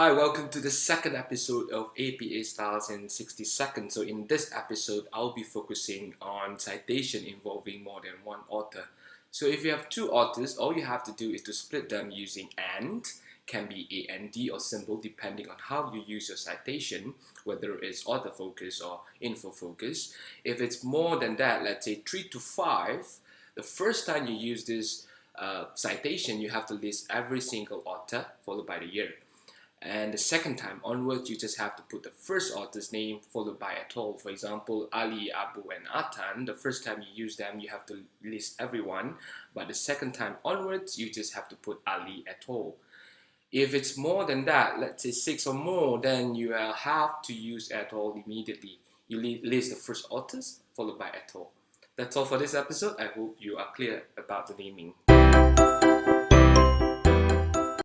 Hi, welcome to the second episode of APA Styles in 60 Seconds. So in this episode, I'll be focusing on citation involving more than one author. So if you have two authors, all you have to do is to split them using AND, can be AND or symbol depending on how you use your citation, whether it's author focus or info focus. If it's more than that, let's say 3 to 5, the first time you use this uh, citation, you have to list every single author followed by the year. And the second time onwards, you just have to put the first author's name followed by et al. For example, Ali, Abu, and Atan. The first time you use them, you have to list everyone. But the second time onwards, you just have to put Ali et al. If it's more than that, let's say six or more, then you will have to use et al immediately. You list the first authors followed by et al. That's all for this episode. I hope you are clear about the naming.